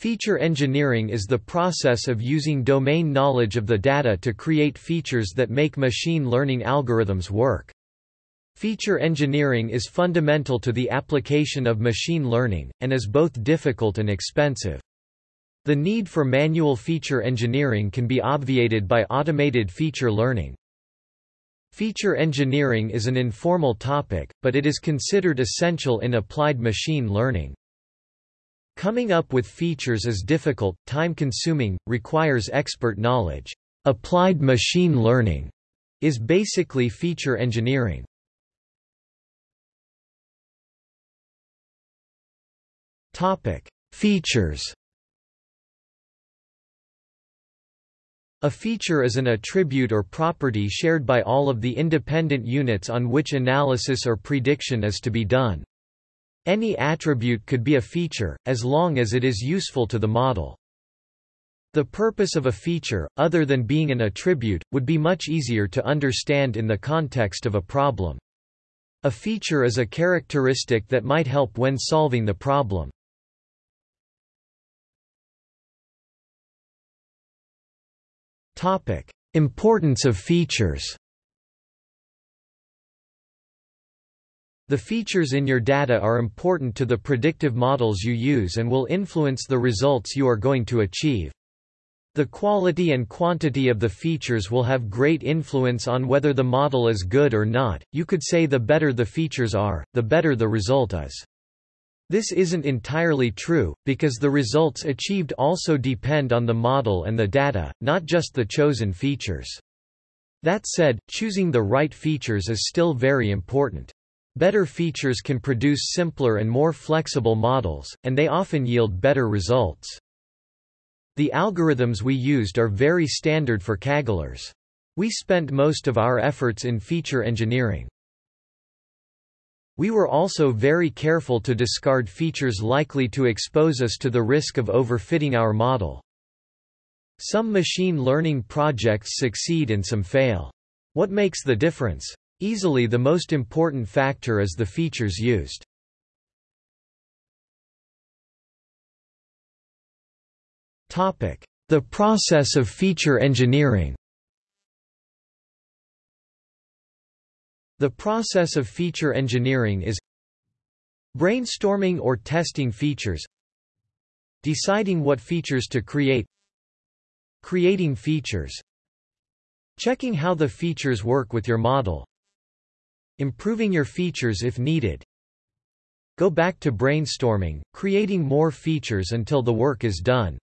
Feature engineering is the process of using domain knowledge of the data to create features that make machine learning algorithms work. Feature engineering is fundamental to the application of machine learning, and is both difficult and expensive. The need for manual feature engineering can be obviated by automated feature learning. Feature engineering is an informal topic, but it is considered essential in applied machine learning. Coming up with features is difficult, time-consuming, requires expert knowledge. Applied machine learning is basically feature engineering. Topic: Features. A feature is an attribute or property shared by all of the independent units on which analysis or prediction is to be done. Any attribute could be a feature, as long as it is useful to the model. The purpose of a feature, other than being an attribute, would be much easier to understand in the context of a problem. A feature is a characteristic that might help when solving the problem. Topic: Importance of features The features in your data are important to the predictive models you use and will influence the results you are going to achieve. The quality and quantity of the features will have great influence on whether the model is good or not. You could say the better the features are, the better the result is. This isn't entirely true, because the results achieved also depend on the model and the data, not just the chosen features. That said, choosing the right features is still very important. Better features can produce simpler and more flexible models, and they often yield better results. The algorithms we used are very standard for Kagglers. We spent most of our efforts in feature engineering. We were also very careful to discard features likely to expose us to the risk of overfitting our model. Some machine learning projects succeed and some fail. What makes the difference? Easily the most important factor is the features used. The process of feature engineering. The process of feature engineering is brainstorming or testing features deciding what features to create creating features checking how the features work with your model Improving your features if needed. Go back to brainstorming, creating more features until the work is done.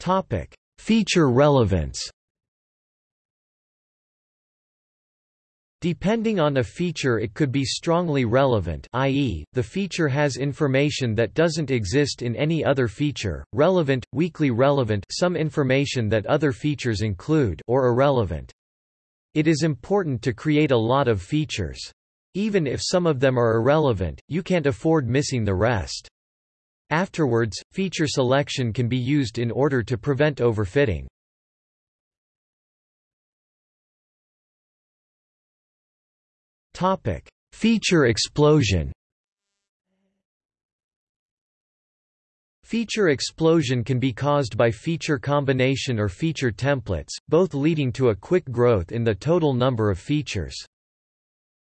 Topic: Feature relevance. Depending on a feature it could be strongly relevant i.e., the feature has information that doesn't exist in any other feature, relevant, weakly relevant some information that other features include or irrelevant. It is important to create a lot of features. Even if some of them are irrelevant, you can't afford missing the rest. Afterwards, feature selection can be used in order to prevent overfitting. Topic: Feature explosion. Feature explosion can be caused by feature combination or feature templates, both leading to a quick growth in the total number of features.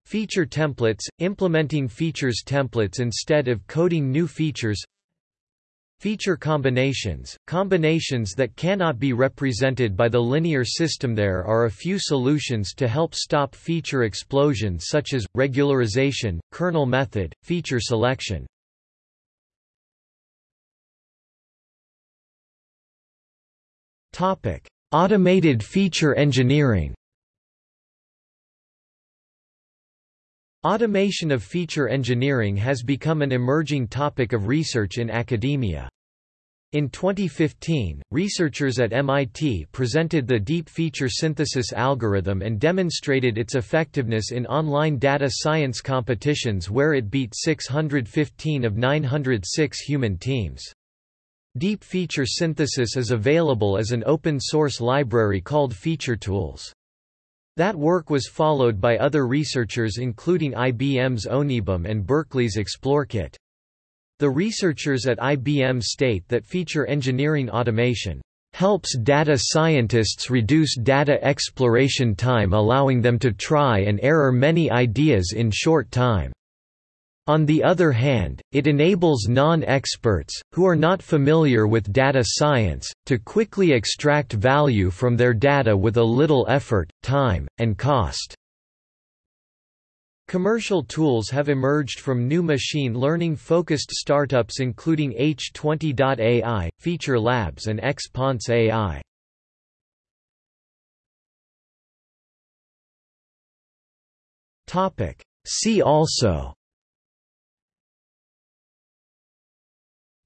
Feature templates – implementing features templates instead of coding new features Feature combinations, combinations that cannot be represented by the linear system There are a few solutions to help stop feature explosion such as, regularization, kernel method, feature selection. Automated feature engineering Automation of feature engineering has become an emerging topic of research in academia. In 2015, researchers at MIT presented the Deep Feature Synthesis algorithm and demonstrated its effectiveness in online data science competitions where it beat 615 of 906 human teams. Deep Feature Synthesis is available as an open-source library called Featuretools. That work was followed by other researchers including IBM's OneBM and Berkeley's ExploreKit. The researchers at IBM state that feature engineering automation helps data scientists reduce data exploration time allowing them to try and error many ideas in short time. On the other hand, it enables non-experts, who are not familiar with data science, to quickly extract value from their data with a little effort, time, and cost. Commercial tools have emerged from new machine learning-focused startups including H2O.ai, Feature Labs and Xpanse AI. See also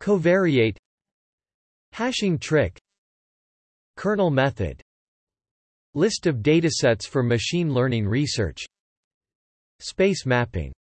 Covariate Hashing trick Kernel method List of datasets for machine learning research Space mapping